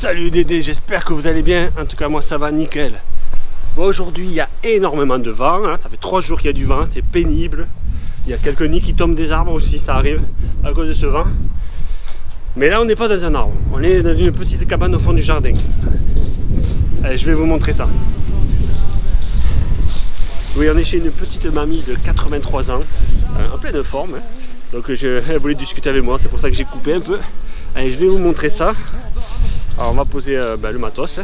Salut Dédé, j'espère que vous allez bien. En tout cas, moi ça va nickel. Aujourd'hui, il y a énormément de vent. hein. Ça fait trois jours qu'il y a du vent, c'est pénible. Il y a quelques nids qui tombent des arbres aussi, ça arrive à cause de ce vent. Mais là, on n'est pas dans un arbre. On est dans une petite cabane au fond du jardin. Allez, je vais vous montrer ça. Oui, on est chez une petite mamie de 83 ans, euh, en pleine forme. hein. Donc, elle voulait discuter avec moi, c'est pour ça que j'ai coupé un peu. Allez, je vais vous montrer ça. Alors, on va poser euh, ben, le matos.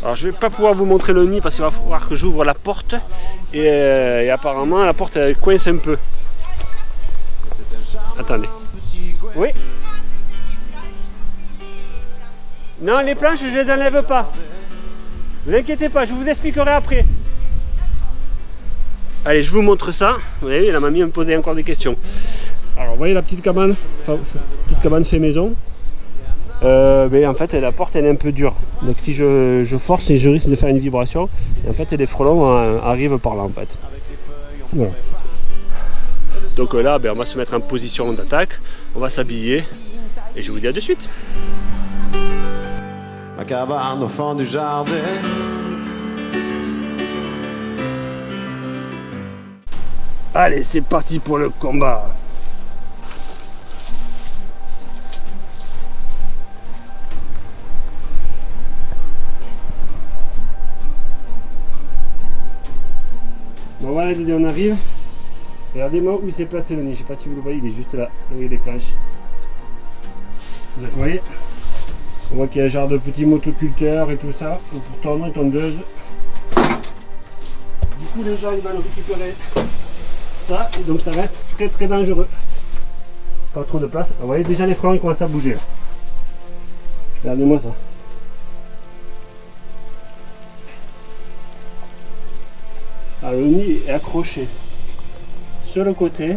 Alors, je vais pas pouvoir vous montrer le nid parce qu'il va falloir que j'ouvre la porte. Et, euh, apparemment, la porte coince un peu. Attendez. Oui Non, les planches, je les enlève pas. Ne vous inquiétez pas, je vous expliquerai après. Allez, je vous montre ça. Vous voyez, la mamie me posait encore des questions. Alors, vous voyez la petite cabane, petite cabane fait maison. Euh, mais en fait, la porte elle est un peu dure. Donc, si je, je force, et je risque de faire une vibration. Et en fait, les frelons euh, arrivent par là, en fait. Voilà. Donc euh, là, ben, on va se mettre en position d'attaque. On va s'habiller. Et je vous dis à de suite. Ma cabane au fond du jardin. Allez, c'est parti pour le combat. Bon voilà Dédé, on arrive. Regardez-moi où il s'est placé le nid. Je sais pas si vous le voyez, il est juste là, y a les planches. Vous voyez? On voit qu'il y a un genre de petits motoculteurs et tout ça. Ou pour tondre et tondeuse. Du coup les gens ils vont récupérer ça et donc ça reste très très dangereux. Pas trop de place. Vous voyez déjà les frelons ils commencent à bouger. Regardez-moi ça. Alors, le nid est accroché sur le côté,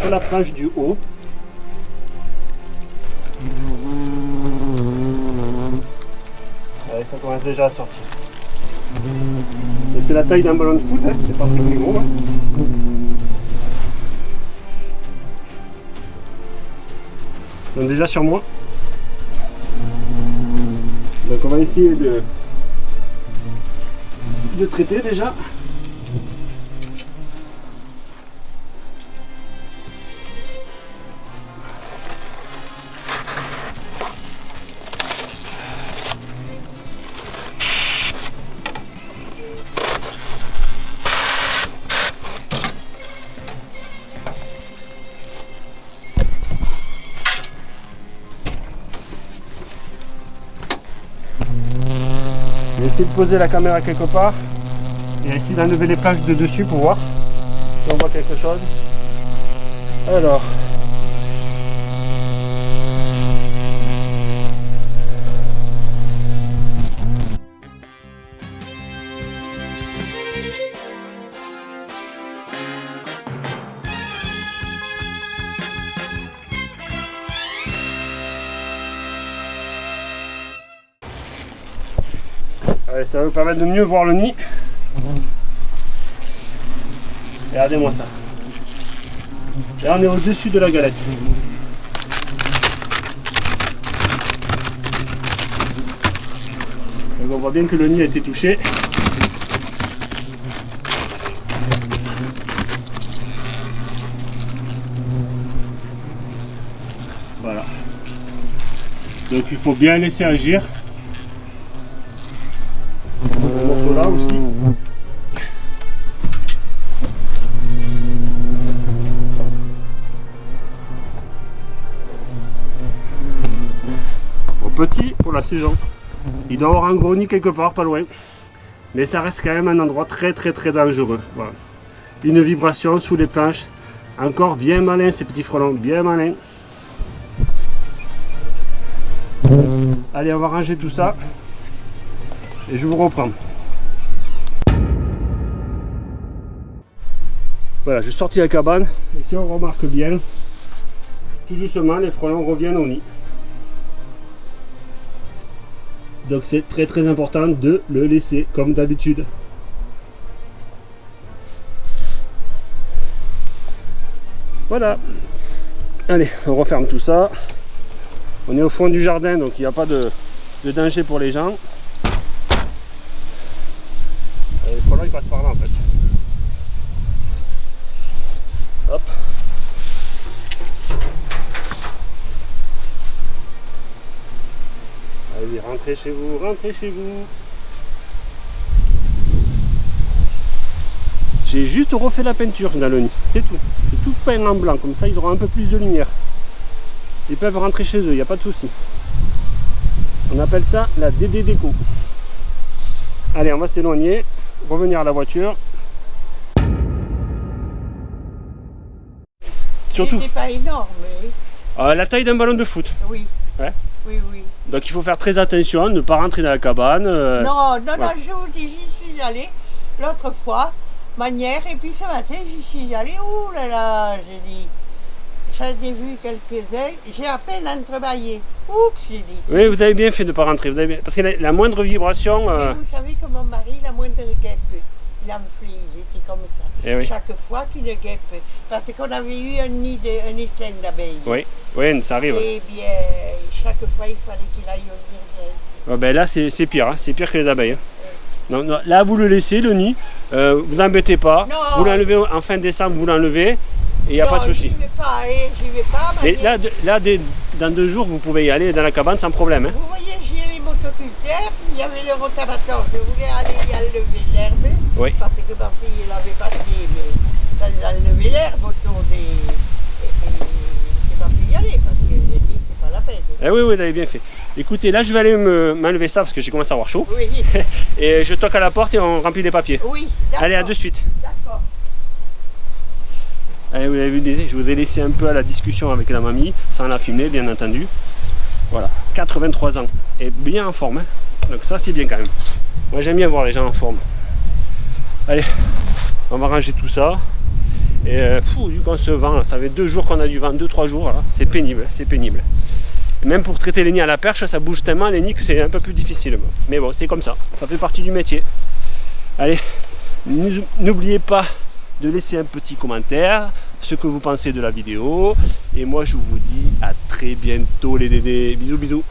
sur la planche du haut. Allez, ça commence déjà à sortir. C'est la taille d'un ballon de foot, hein, c'est pas très gros. hein. Donc déjà sur moi. Donc on va essayer de, de traiter déjà. Essayer de poser la caméra quelque part et essayer d'enlever les plages de dessus pour voir si on voit quelque chose. Alors. Ça va vous permettre de mieux voir le nid. Regardez-moi ça. Là, on est au-dessus de la galette. Donc, on voit bien que le nid a été touché. Voilà. Donc il faut bien laisser agir. Il doit avoir un gros nid quelque part, pas loin. Mais ça reste quand même un endroit très très très dangereux. Une vibration sous les planches. Encore bien malin ces petits frelons, bien malin. Allez, on va ranger tout ça. Et je vous reprends. Voilà, j'ai sorti la cabane. Et si on remarque bien, tout doucement, les frelons reviennent au nid. Donc c'est très très important de le laisser comme d'habitude. Voilà. Allez, on referme tout ça. On est au fond du jardin, donc il n'y a pas de, danger pour les gens. Et le frelon il passe par là en fait. Hop. Rentrez chez vous, rentrez chez vous. J'ai juste refait la peinture dans le nid, c'est tout. C'est tout peint en blanc, comme ça ils auront un peu plus de lumière. Ils peuvent rentrer chez eux, il n'y a pas de souci. On appelle ça la DD déco. Allez, on va s'éloigner, revenir à la voiture. Surtout pas énorme, mais euh, la taille d'un ballon de foot. oui. Ouais. Oui, oui. Donc il faut faire très attention, ne pas rentrer dans la cabane. euh, non, non, non, je vous dis, j'y suis allée l'autre fois, manière, et puis ce matin, j'y suis allée, ouh là là, j'ai dit, j'en ai vu quelques-uns, j'ai à peine entrebâillé. Oups, j'ai dit. Oui, vous avez bien fait de ne pas rentrer. Vous avez bien- Parce que la, la moindre vibration. euh, vous savez que mon mari, la moindre guêpe, il enflait, il était comme ça. Eh oui. Chaque fois qu'une guêpe, parce qu'on avait eu un nid de, un d'abeilles. Oui, oui, ça arrive. Eh bien, chaque fois, il fallait qu'il aille au virgule. Ah ben là, c'est pire, hein, c'est pire que les abeilles. hein. Donc, non, là, vous le laissez, le nid. Euh, vous embêtez pas. Non. Vous l'enlevez en fin décembre, vous l'enlevez. Et il n'y a Non, pas de souci. Vais pas, hein, vais pas. Et là, de- là dans deux jours, vous pouvez y aller dans la cabane sans problème. hein. Vous voyez, il y avait le rotavator. Je voulais aller y enlever l'herbe, Oui. parce que ma fille elle avait parti, mais sans enlever l'herbe autour des. Et, et j'ai pas pu y aller, parce que j'ai dit, c'est pas la peine. Eh oui, oui, vous avez bien fait. Écoutez, là, je vais aller me- m'enlever ça parce que j'ai commencé à avoir chaud. Oui, Et je toque à la porte et on remplit les papiers. oui. Allez, à de suite. D'accord. Allez, vous avez vu, je vous ai laissé un peu à la discussion avec la mamie, sans la filmer, bien entendu. Voilà, 83 ans. Et bien en forme. hein. Donc ça, c'est bien quand même. Moi, j'aime bien voir les gens en forme. Allez, on va ranger tout ça. Et euh, fou, vu qu'on se vend, ça fait deux jours qu'on a du vent, deux, trois jours, c'est pénible, c'est pénible. Et même pour traiter les nids à la perche, ça bouge tellement les nids que c'est un peu plus difficile. Mais bon, c'est comme ça, ça fait partie du métier. Allez, n'ou- n'oubliez pas de laisser un petit commentaire, ce que vous pensez de la vidéo. Et moi, je vous dis à très bientôt les dédés. Bisous, bisous.